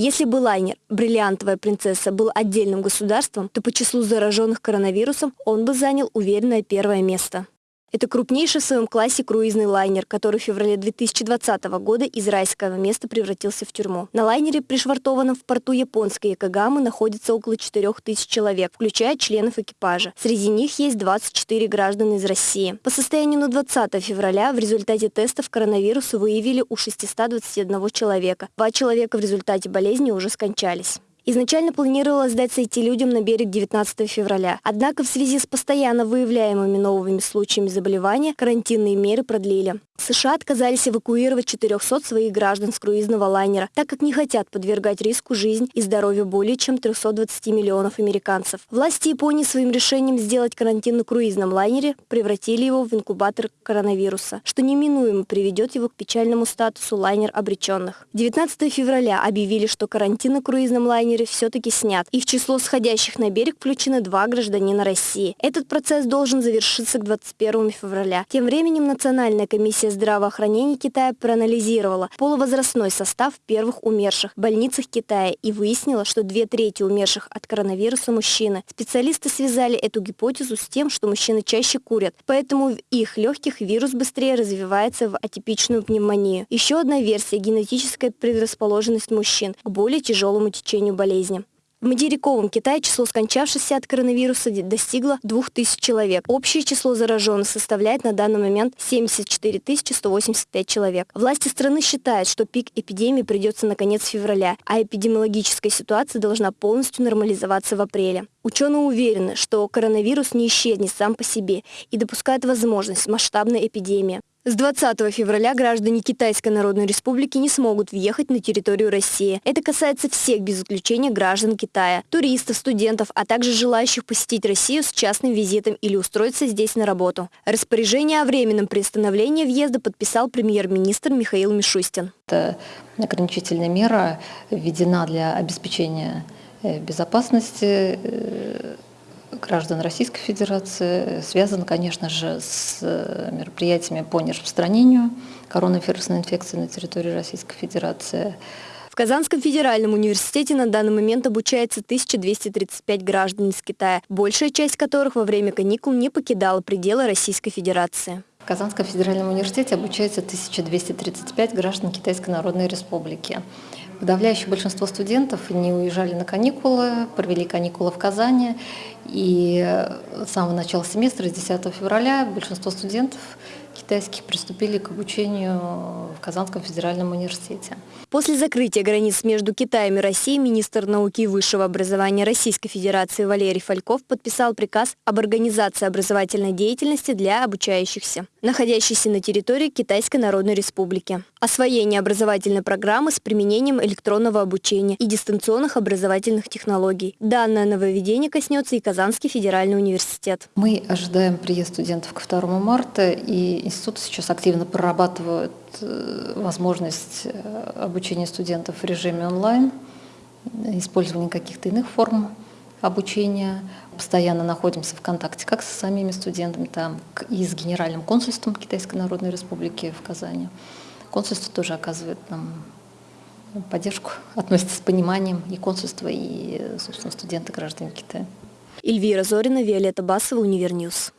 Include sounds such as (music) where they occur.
Если бы лайнер «Бриллиантовая принцесса» был отдельным государством, то по числу зараженных коронавирусом он бы занял уверенное первое место. Это крупнейший в своем классе круизный лайнер, который в феврале 2020 года из райского места превратился в тюрьму. На лайнере, пришвартованном в порту японской Якогамы, находится около 4000 человек, включая членов экипажа. Среди них есть 24 граждан из России. По состоянию на 20 февраля в результате тестов коронавируса выявили у 621 человека. Два человека в результате болезни уже скончались. Изначально планировалось дать сойти людям на берег 19 февраля. Однако в связи с постоянно выявляемыми новыми случаями заболевания карантинные меры продлили. США отказались эвакуировать 400 своих граждан с круизного лайнера, так как не хотят подвергать риску жизнь и здоровье более чем 320 миллионов американцев. Власти Японии своим решением сделать карантин на круизном лайнере превратили его в инкубатор коронавируса, что неминуемо приведет его к печальному статусу лайнер обреченных. 19 февраля объявили, что карантин на круизном лайнере все-таки снят, и в число сходящих на берег включены два гражданина России. Этот процесс должен завершиться к 21 февраля. Тем временем Национальная Комиссия здравоохранения Китая проанализировала полувозрастной состав первых умерших в больницах Китая и выяснила, что две трети умерших от коронавируса мужчины. Специалисты связали эту гипотезу с тем, что мужчины чаще курят, поэтому в их легких вирус быстрее развивается в атипичную пневмонию. Еще одна версия – генетическая предрасположенность мужчин к более тяжелому течению болезни. В материковом Китае число скончавшихся от коронавируса достигло 2000 человек. Общее число зараженных составляет на данный момент 74 185 человек. Власти страны считают, что пик эпидемии придется на конец февраля, а эпидемиологическая ситуация должна полностью нормализоваться в апреле. Ученые уверены, что коронавирус не исчезнет сам по себе и допускают возможность масштабной эпидемии. С 20 февраля граждане Китайской Народной Республики не смогут въехать на территорию России. Это касается всех без исключения граждан Китая, туристов, студентов, а также желающих посетить Россию с частным визитом или устроиться здесь на работу. Распоряжение о временном приостановлении въезда подписал премьер-министр Михаил Мишустин. Это ограничительная мера введена для обеспечения э, безопасности э, граждан Российской Федерации связан, конечно же, с э, мероприятиями по нераспространению коронавирусной инфекции на территории Российской Федерации. В Казанском федеральном университете на данный момент обучается 1235 граждан из Китая, большая часть которых во время каникул не покидала пределы Российской Федерации. В Казанском федеральном университете обучается 1235 граждан Китайской Народной Республики. Подавляющее большинство студентов не уезжали на каникулы, провели каникулы в Казани. И с самого начала семестра, с 10 февраля, большинство студентов китайских приступили к обучению в Казанском федеральном университете. После закрытия границ между Китаем и Россией министр науки и высшего образования Российской Федерации Валерий Фальков подписал приказ об организации образовательной деятельности для обучающихся, находящихся на территории Китайской Народной Республики. Освоение образовательной программы с применением электронного обучения и дистанционных образовательных технологий. Данное нововведение коснется и Казанский федеральный университет. Мы ожидаем приезд студентов ко 2 марта, и институт сейчас активно прорабатывает э, возможность э, обучения студентов в режиме онлайн, использование каких-то иных форм обучения. Постоянно находимся в контакте как со самими студентами, там, и с Генеральным консульством Китайской Народной Республики в Казани. Консульство тоже оказывает нам поддержку, (laughs) относится с пониманием и консульство, и, собственно, студенты, граждане Китая. Эльвира Зорина, Виолетта Басова, Univer News.